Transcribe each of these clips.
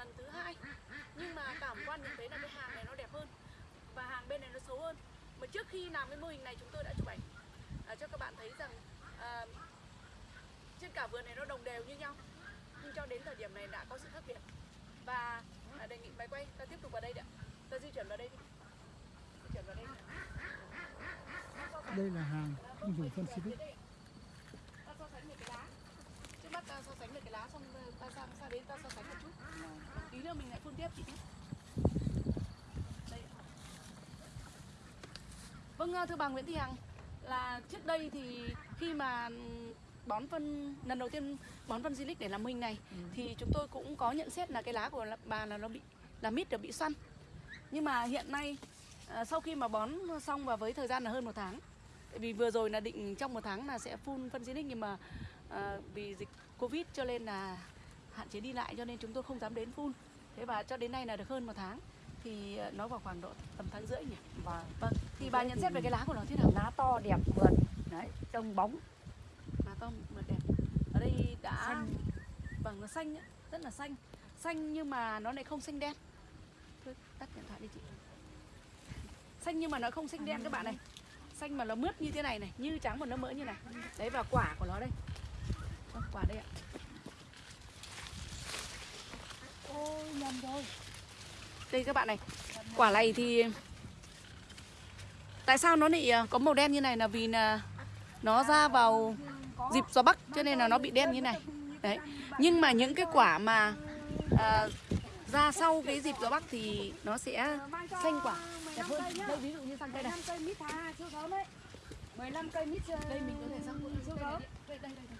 lần thứ hai. Nhưng mà cảm quan nhận thấy là cái hàng này nó đẹp hơn. Và hàng bên này nó xấu hơn. Mà trước khi làm cái mô hình này chúng tôi đã chụp ảnh. À, cho các bạn thấy rằng à, trên cả vườn này nó đồng đều như nhau. Nhưng cho đến thời điểm này đã có sự khác biệt. Và à, đề nghị máy quay ta tiếp tục vào đây ạ. Ta di chuyển vào đây đi. Di chuyển vào đây đây là hàng không dùng phân xịt. Ta so sánh về cái lá trước mắt ta so sánh về cái lá xong ta sang sang đến ta so sánh tí nữa mình lại phun tiếp chị nhé. Vâng thưa bà Nguyễn Thị Hằng là trước đây thì khi mà bón phân lần đầu tiên bón phân silic để làm hình này thì chúng tôi cũng có nhận xét là cái lá của bà là nó bị là mít được bị xoăn nhưng mà hiện nay à, sau khi mà bón xong và với thời gian là hơn một tháng tại vì vừa rồi là định trong một tháng là sẽ phun phân silic nhưng mà à, vì dịch covid cho nên là hạn chế đi lại cho nên chúng tôi không dám đến phun thế và cho đến nay là được hơn một tháng thì à, nó vào khoảng độ tầm tháng rưỡi nhỉ? Vâng. vâng thì bà nhận xét về cái lá của nó thế nào? Lá to đẹp mượt. Đấy, trông bóng. lá to mượt đẹp. Ở đây đã Xanh. vâng nó xanh ấy, rất là xanh. Xanh nhưng mà nó lại không xanh đen. Thôi tắt điện thoại đi chị. Xanh nhưng mà nó không xanh đen các bạn này. Xanh mà nó mướt như thế này này như trắng mà nó mỡ như này. Đấy và quả của nó đây Vâng, quả đây ạ Ôi, nhầm rồi đây các bạn này quả này thì tại sao nó lại ờ, có màu đen như này là vì là nó ra vào dịp gió bắc cho nên là nó bị đen như này đấy nhưng mà những cái quả mà à, ra sau cái dịp gió bắc thì nó sẽ xanh quả đẹp hơn đây ví dụ như sang cây này 15 cây mít thà đấy. 15 cây mít đây mình có thể sang siêu cây đây đây đây.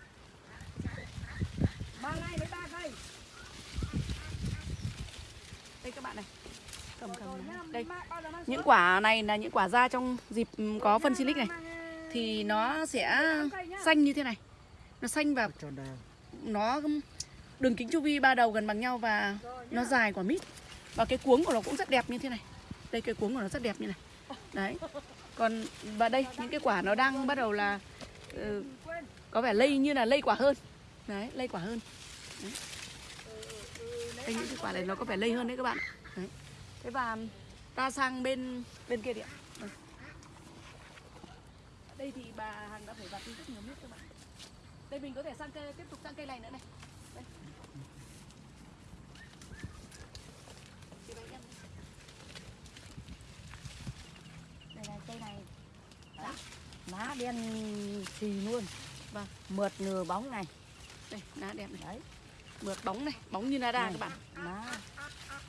Ba ngày với ba cây. đây các bạn này cầm cầm đây. những quả này là những quả ra trong dịp ừ, có phân silic này. Ờ, thì nó sẽ xanh như thế này. Nó xanh và nó đường kính chu vi ba đầu gần bằng nhau và nó dài quả mít. Và cái cuống của nó cũng rất đẹp như thế này. Đây cái cuống của nó rất đẹp như này. Đấy. Còn và đây những cái quả nó đang bắt đầu là ừ, Quên. có vẻ lây như là lây quả hơn. Đấy lây quả hơn. Đấy. đây những cái quả này nó có vẻ lây hơn đấy các bạn ạ. đấy thế và ta sang bên bên kia đi ạ Đây. Ở đây thì bà Hằng đã phải vặt đi rất nhiều nước các bạn đây mình có thể sang cây tiếp tục sang cây này nữa này đây. Đây này, cây này. Đó. Lá đen xì luôn. Vâng. Mượt nửa bóng này. đây lá đẹp này Đấy. mượt bóng này bóng như nada các bạn Lá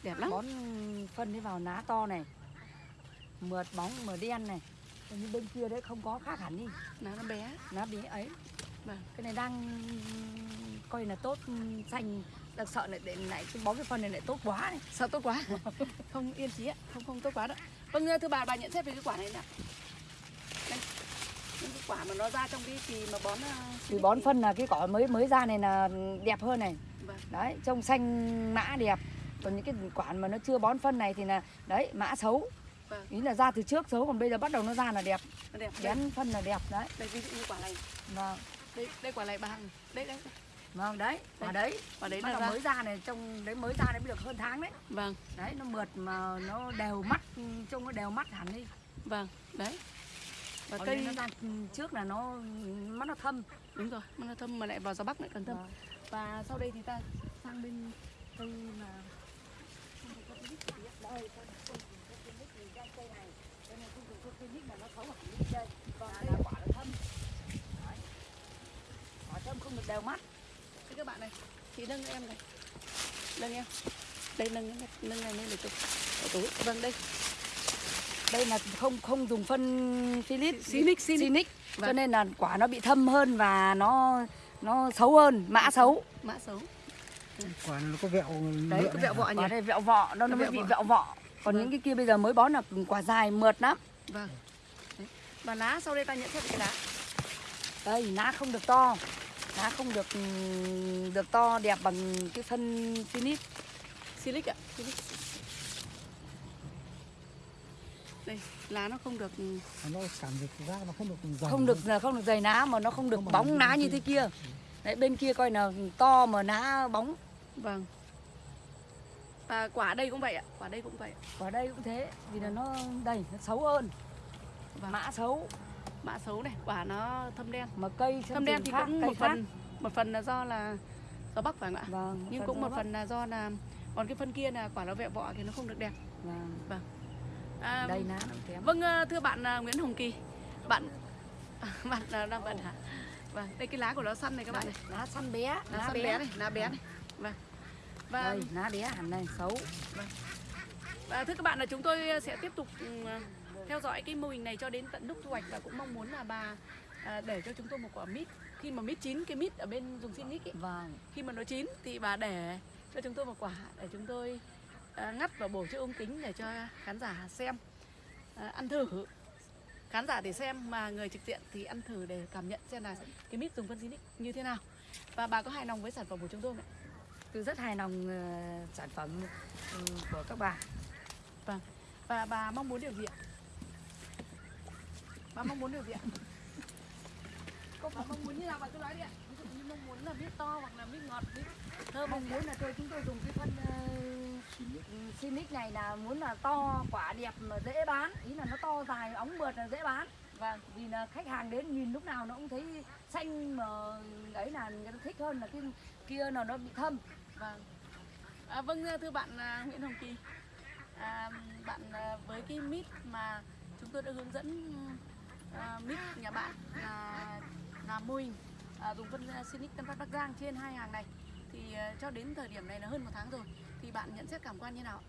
đẹp lắm bón phân đi vào lá to này. Mượt bóng mượt đen này. Như bên kia đấy không có khác hẳn đi. lá nó bé Lá bí ấy. vâng Cái này đang coi là tốt xanh đang sợ lại để lại cái bón cái phân này lại tốt quá này. sao tốt quá không yên chí ạ không không tốt quá đâu vâng thưa bà bà nhận xét về cái quả này nào những cái quả mà nó ra trong cái kỳ mà bón uh, Vì bón phân là cái cỏ mới mới ra này là đẹp hơn này. vâng Đấy, trông xanh mã đẹp. Còn những cái quả mà nó chưa bón phân này thì là đấy, mã xấu. Vâng. Ý là ra từ trước xấu còn bây giờ bắt đầu nó ra là đẹp. nó đẹp Bén phân là đẹp đấy. đây ví dụ như quả này Vâng. đây đây quả này bà hằng đây đây. Vâng đấy, quả đấy. quả đấy Bắt là đầu ra mới ra này trông đấy mới ra đấy mới được hơn tháng đấy. vâng Đấy nó mượt mà nó đều mắt trông nó đều mắt hẳn đi. vâng đấy và Còn cây nó ra trước là nó mắt nó thâm. đúng rồi mà nó thâm mà lại vào gió bắc lại càng thâm Vâng. và sau đây thì ta sang bên cây mà Đây, con con con con nít thì ra cây này. Cây này không dùng cây nít mà nó xấu hẳn đi đây. Còn đây là quả nó thâm. Đấy. Quả thâm không được đều mắt. Thế các bạn này, chị nâng em này Nâng em Đây nâng nâng này lên để chụp Ở túi Vâng đây đây là không không dùng phân Philip Sinic, Sinic. Sinic. cho Vâng. nên là quả nó bị thâm hơn và nó nó xấu hơn mã xấu Mã xấu quả nó có vẹo đấy có vẹo vọ quả đây vẹo vọ. Nó nó mới bị vọ. vẹo vọ. Còn Vâng. những cái kia bây giờ mới bón là quả dài mượt lắm. Vâng. Đấy. Và lá sau đây ta nhận xét cái lá. Đây lá không được to. Lá không được ừm, được to đẹp bằng cái phân Phoenix Silic ạ. Silic. Đây, lá nó không được nó cảm giác ra nó không được dày không được không được dày lá mà nó không được Không bóng lá như thế kia. Đấy bên kia coi là to mà lá bóng Vâng. Và quả đây cũng vậy ạ quả đây cũng vậy Quả đây cũng thế, vì là nó đây nó xấu hơn. Vâng. Mã xấu, mã xấu này quả nó thâm đen. Mà cây thâm đen thì khác, cũng một khác. phần một phần là do là gió bắc phải không ạ? Vâng, nhưng cũng một bắc. phần là do là còn cái phân kia là quả nó vẹo vọ thì nó không được đẹp. Vâng. à, Đây nó kém. vâng ờ, thưa bạn à, Nguyễn Hồng Kỳ bạn bạn à, đang bận hả? Vâng đây cái lá của nó săn này các bạn này. Lá săn bé, lá săn bé. này lá bé này vâng và Đây, lá bé hẳn này xấu. Và thưa các bạn là chúng tôi sẽ tiếp tục ừ, theo dõi cái mô hình này cho đến tận lúc thu hoạch và cũng mong muốn là bà à, để cho chúng tôi một quả mít khi mà mít chín cái mít ở bên dùng xin ấy, Vâng. khi mà nó chín thì bà để cho chúng tôi một quả để chúng tôi à, ngắt và bổ cho ống kính để cho khán giả xem à, ăn thử khán giả để xem mà người trực diện thì ăn thử để cảm nhận xem là cái mít dùng phân Zinix như thế nào và bà có hài lòng với sản phẩm của chúng tôi không ạ? Tôi rất hài lòng ờ, sản phẩm ừ, của các bà. và bà mong muốn điều gì ạ? Bà mong muốn điều gì ạ? Cô bà mong muốn như nào bà cứ nói đi ạ. Ví dụ như mong muốn là mít to hoặc là mít ngọt, mít thơm Mong muốn là tôi chúng tôi dùng cái phân uh, Sinic này là muốn là to quả đẹp mà dễ bán ý là nó to dài ống mượt là dễ bán và vì là khách hàng đến nhìn lúc nào nó cũng thấy xanh mà ấy là người ta thích hơn là cái kia là nó bị thâm Vâng. À, vâng thưa bạn à, Nguyễn Hồng Kỳ. À, bạn à, với cái mít mà chúng tôi đã hướng dẫn à, mít nhà bạn là làm mô hình à, dùng phân à, Sinic Tân Phát Bắc Giang trên hai hàng này thì à, cho đến thời điểm này là hơn một tháng rồi thì bạn nhận xét cảm quan như nào? ạ?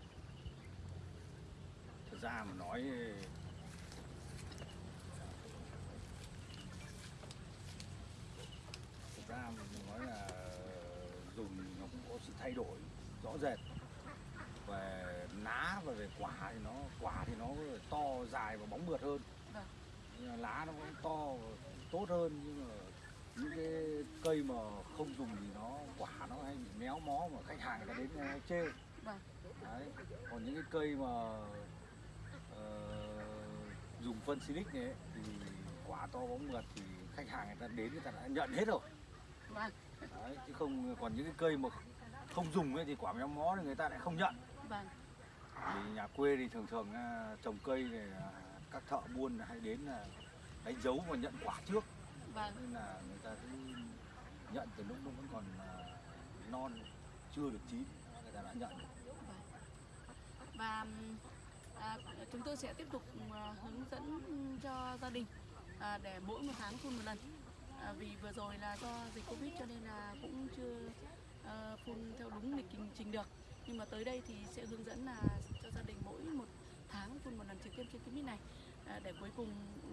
Thực ra mà nói ra mình nói là dùng nó cũng có sự thay đổi rõ rệt về lá và về quả thì nó quả thì nó to dài và bóng mượt hơn Vâng. Nhưng lá nó cũng to tốt hơn nhưng mà những cái cây mà không dùng thì nó quả nó hay bị méo mó mà khách hàng người ta đến người ta chê Vâng. Đấy. còn những cái cây mà ờ, dùng phân silic này ấy, thì quả to bóng mượt thì khách hàng người ta đến người ta đã nhận hết rồi. Đấy. chứ không còn những cái cây mà không dùng ấy thì quả méo mó thì người ta lại không nhận Vâng. vì nhà quê thì thường thường à, trồng cây này à, các thợ buôn hay đến là đánh dấu và nhận quả trước Vâng. nên là người ta cứ nhận từ lúc nó vẫn còn à, non chưa được chín người ta đã nhận và ừm, à, chúng tôi sẽ tiếp tục hướng dẫn cho gia đình à, để mỗi một tháng phun một lần à, vì vừa rồi là do dịch covid cho nên là cũng chưa à, phun theo đúng lịch trình, trình được. Nhưng mà tới đây thì sẽ hướng dẫn là cho gia đình mỗi một tháng phun một lần trực tiếp trên cái mít này. À, để cuối cùng ừ,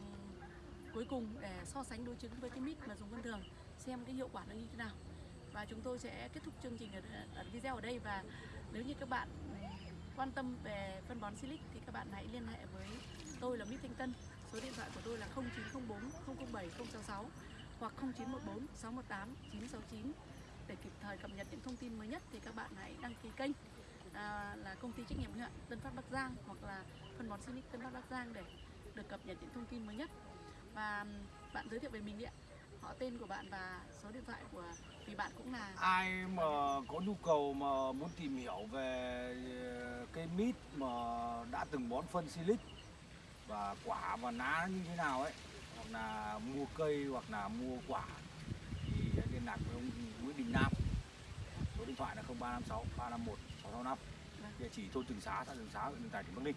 cuối cùng để so sánh đối chứng với cái mít mà dùng phân thường xem cái hiệu quả nó như thế nào. Và chúng tôi sẽ kết thúc chương trình ở, ở video ở đây. Và nếu như các bạn ừ, quan tâm về phân bón Silic thì các bạn hãy liên hệ với tôi là Mít Thanh Tân. Số điện thoại của tôi là 0904 007 066 hoặc 0914 618 969 để kịp thời cập nhật những thông tin mới nhất thì các bạn hãy đăng ký kênh à, là công ty trách nhiệm hữu hạn Tân Phát Bắc Giang hoặc là phân bón Silic Tân Phát Bắc Giang để được cập nhật những thông tin mới nhất. Và bạn giới thiệu về mình đi ạ. Họ tên của bạn và số điện thoại của vì bạn cũng là ai mà có nhu cầu mà muốn tìm hiểu về ờ, cây mít mà đã từng bón phân silic và quả và lá như thế nào ấy là mua cây hoặc là mua quả thì liên lạc với ông Nguyễn Đình Nam số điện thoại là 0356 351 665 Vâng. địa chỉ thôn Trường Xá xã Trường Xá huyện Mường Tè tỉnh Bắc Ninh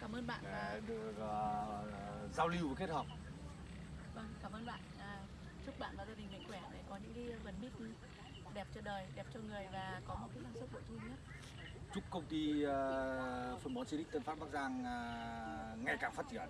cảm ơn bạn để được ờ, giao lưu và kết hợp Vâng, cảm ơn bạn. À, chúc bạn và gia đình mạnh khỏe để có những cái vườn mít đẹp cho đời, đẹp cho người và có một cái năng suất bội thu nhất. chúc công ty ờ, phân bón Silic Tân Phát Bắc Giang ờ, ngày càng phát triển